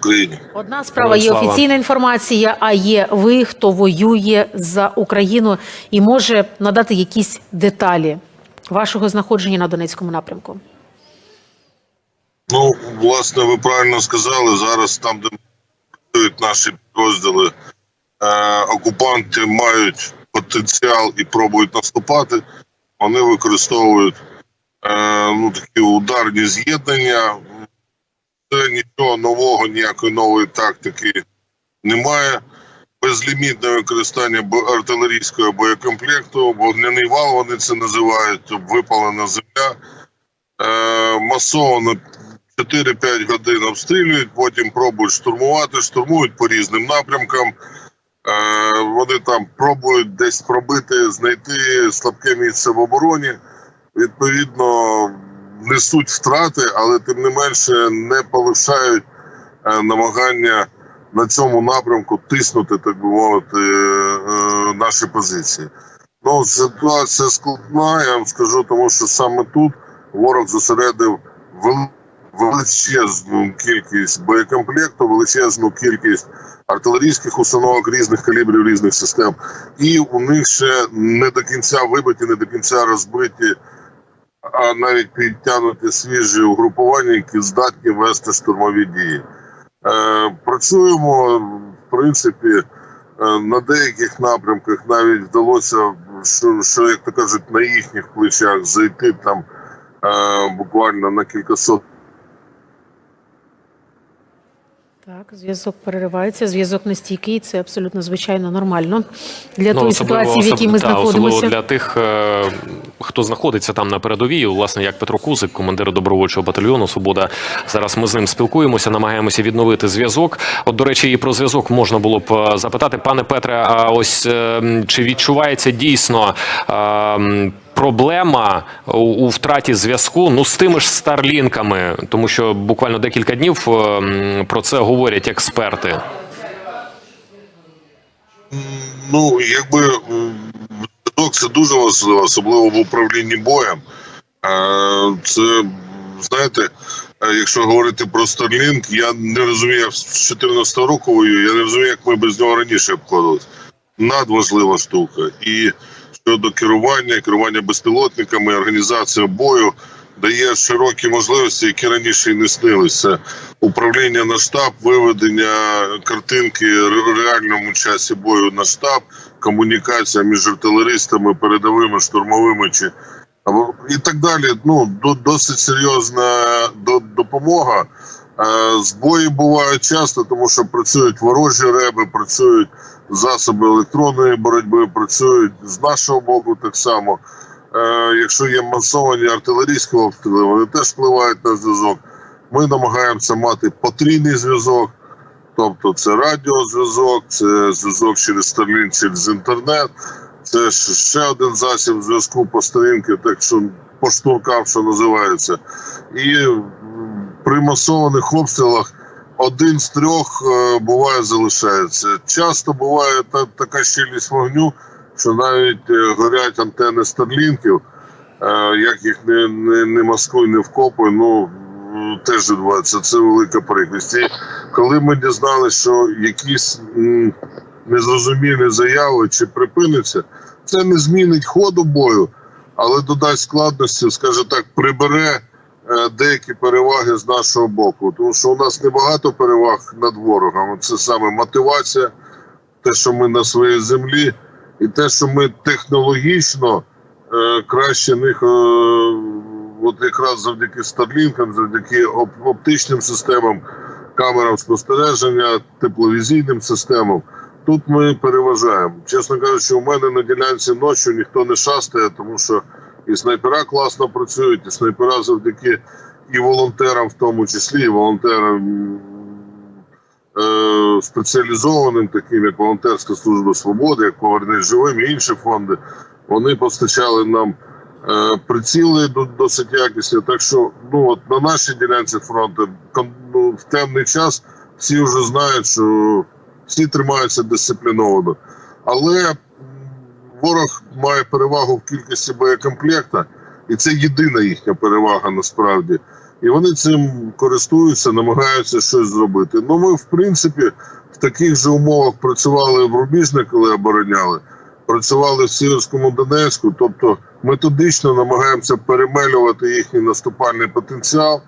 Україні. Одна справа є офіційна інформація, а є ви, хто воює за Україну і може надати якісь деталі вашого знаходження на Донецькому напрямку. Ну, власне, ви правильно сказали. Зараз там, де працюють наші підрозділи, е, окупанти мають потенціал і пробують наступати. Вони використовують е, ну, такі ударні з'єднання. Нічого нового, ніякої нової тактики немає. Безлімітне використання артилерійського боєкомплекту, вогняний вал вони це називають, випалена земля. Е, масово 4-5 годин обстрілюють, потім пробують штурмувати, штурмують по різним напрямкам. Е, вони там пробують десь пробити, знайти слабке місце в обороні. Відповідно, несуть втрати, але тим не менше не полишають е, намагання на цьому напрямку тиснути, так би мовити, е, наші позиції. Ну, ситуація складна, я вам скажу, тому що саме тут ворог зосередив величезну кількість боєкомплекту, величезну кількість артилерійських установок різних калібрів, різних систем. І у них ще не до кінця вибиті, не до кінця розбиті, а навіть підтягнути свіжі угрупування, які здатні вести штурмові дії. Е, працюємо, в принципі, е, на деяких напрямках навіть вдалося, що, що як то кажуть, на їхніх плечах зайти там е, буквально на кількасот Так, зв'язок переривається, зв'язок нестійкий, це абсолютно звичайно нормально для тої особливо- ситуації, в якій ми та, знаходимося. Особливо для тих, е, хто знаходиться там на передовій, власне, як Петро Кузик, командир добровольчого батальйону Свобода. Зараз ми з ним спілкуємося, намагаємося відновити зв'язок. От, до речі, і про зв'язок можна було б е, запитати, пане Петре, а ось е, чи відчувається дійсно. Е, Проблема у, втраті зв'язку ну з тими ж старлінками, тому що буквально декілька днів е, про це говорять експерти. Ну, якби м, зв'язок це дуже важливо, особливо в управлінні боєм. Е, Це, знаєте, е, якщо говорити про Starlink, я не розумію, з 14 року я не розумію, як ми без нього раніше обходились. Надважлива штука. І щодо керування, керування безпілотниками, організація бою дає широкі можливості, які раніше і не снилися. Управління на штаб, виведення картинки в реальному часі бою на штаб, комунікація між артилеристами, передовими, штурмовими чи і так далі. Ну до- досить серйозна до- допомога. Е, Збої бувають часто, тому що працюють ворожі реби, працюють засоби електронної боротьби, працюють з нашого боку так само. Е, Якщо є масовані артилерійські обстріли, вони теж впливають на зв'язок. Ми намагаємося мати потрійний зв'язок, тобто це радіозв'язок, це зв'язок через Starlink, через інтернет, це ще один засіб зв'язку по сторінки, так що по штуркам, що називається. І при масованих обстрілах один з трьох е, буває залишається. Часто буває та, така щільність вогню, що навіть е, горять антени старлінків, е, як їх не, не, не маскуй, не вкопуй, ну теж відбувається. Це велика прикрість. І коли ми дізналися, що якісь незрозумілі заяви чи припиниться, це не змінить ходу бою, але додасть складності, скаже так, прибере деякі переваги з нашого боку. Тому що у нас небагато переваг над ворогом. Це саме мотивація, те, що ми на своїй землі, і те, що ми технологічно е, краще них, е, от якраз завдяки старлінкам, завдяки оп- оптичним системам, камерам спостереження, тепловізійним системам. Тут ми переважаємо. Чесно кажучи, у мене на ділянці ночі ніхто не шастає, тому що і снайпера класно працюють, і снайпера завдяки і волонтерам, в тому числі, і волонтерам е, спеціалізованим, таким як волонтерська служба свободи, як повернись живим і інші фонди. Вони постачали нам е, приціли досить якісні. Так що, ну от на нашій ділянці фронту ну, в темний час всі вже знають, що всі тримаються дисципліновано. Але ворог має перевагу в кількості боєкомплекта, і це єдина їхня перевага насправді. І вони цим користуються, намагаються щось зробити. Ну, ми, в принципі, в таких же умовах працювали в Рубіжне, коли обороняли, працювали в Сіверському Донецьку, тобто методично намагаємося перемелювати їхній наступальний потенціал.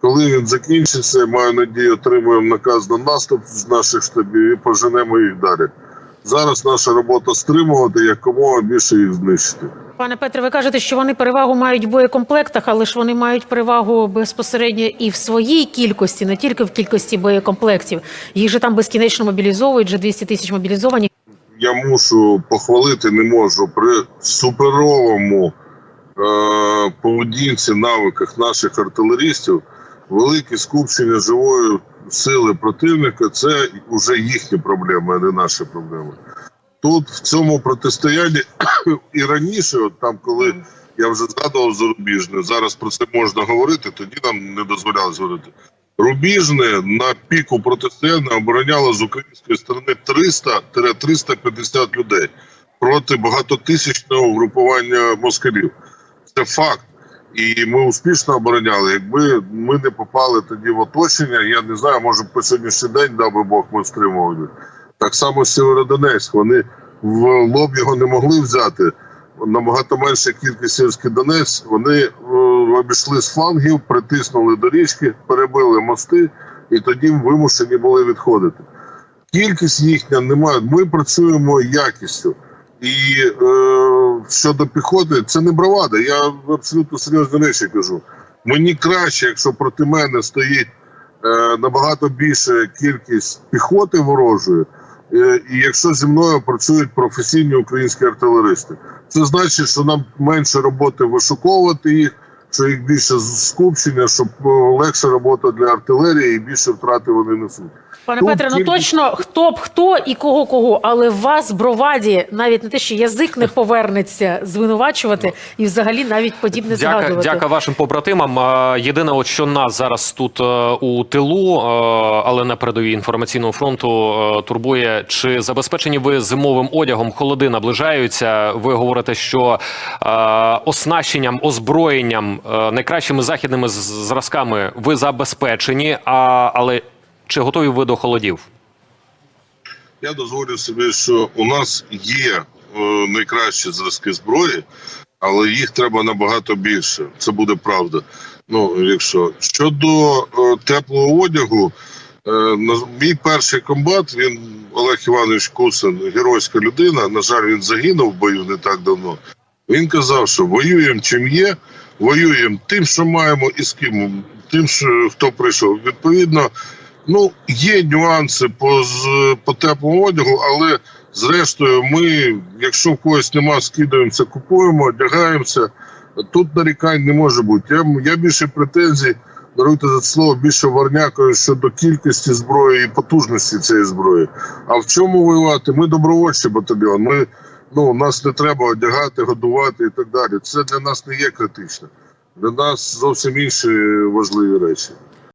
Коли він закінчиться, маю надію, отримуємо наказ на наступ з наших штабів і поженемо їх далі. Зараз наша робота стримувати якомога більше їх знищити. Пане Петре, ви кажете, що вони перевагу мають в боєкомплектах, але ж вони мають перевагу безпосередньо і в своїй кількості, не тільки в кількості боєкомплектів. Їх же там безкінечно мобілізовують, вже 200 тисяч мобілізовані. я мушу похвалити, не можу при суперовому е, поведінці, навиках наших артилерістів, велике скупчення живої сили противника це вже їхні проблеми, а не наші проблеми. Тут в цьому протистоянні і раніше, от там, коли я вже згадував зарубіжне, зараз про це можна говорити, тоді нам не дозволяли говорити. Рубіжне на піку протистояння обороняло з української сторони 300-350 людей проти багатотисячного угрупування москалів. Це факт. І ми успішно обороняли. Якби ми не попали тоді в оточення, я не знаю, може по сьогоднішній день, дав би Бог, ми стримували. Так само Сєвєродонецьк. Вони в лоб його не могли взяти. Набагато менша кількість сільський Донець. Вони е, обійшли з флангів, притиснули до річки, перебили мости, і тоді вимушені були відходити. Кількість їхня немає. Ми працюємо якістю. І е, щодо піхоти, це не бравада. Я абсолютно серйозні речі кажу. Мені краще, якщо проти мене стоїть е, набагато більша кількість піхоти ворожої, е, і якщо зі мною працюють професійні українські артилеристи. Це значить, що нам менше роботи вишуковувати їх, що їх більше скупчення, щоб е, легша робота для артилерії і більше втрати вони несуть. Пане Петре, ну точно хто б хто і кого кого, але вас броваді навіть не те, що язик не повернеться звинувачувати і взагалі навіть подібне Дяка, згадувати. дяка вашим побратимам. Єдине, от що нас зараз тут е, у тилу, е, але на передовій інформаційного фронту е, турбує, чи забезпечені ви зимовим одягом холоди наближаються. Ви говорите, що оснащенням, озброєнням, найкращими західними зразками ви забезпечені, а, але чи готові ви до холодів? Я дозволю собі, що у нас є е, найкращі зразки зброї, але їх треба набагато більше. Це буде правда. Ну, якщо щодо е, теплого одягу, е, мій перший комбат, він Олег Іванович Кусин, геройська людина. На жаль, він загинув в бою не так давно. Він казав, що воюємо чим є, воюємо тим, що маємо, і з ким, тим, що хто прийшов. Відповідно, ну є нюанси по, по теплому одягу, але зрештою, ми, якщо в когось нема, скидаємося, купуємо, одягаємося. Тут нарікань не може бути. Я, я більше претензій, даруйте за це слово, більше варнякою щодо кількості зброї і потужності цієї зброї. А в чому воювати? Ми добровольчий батальйон. Ми ну нас не треба одягати, годувати і так далі. Це для нас не є критично. Для нас зовсім інші важливі речі.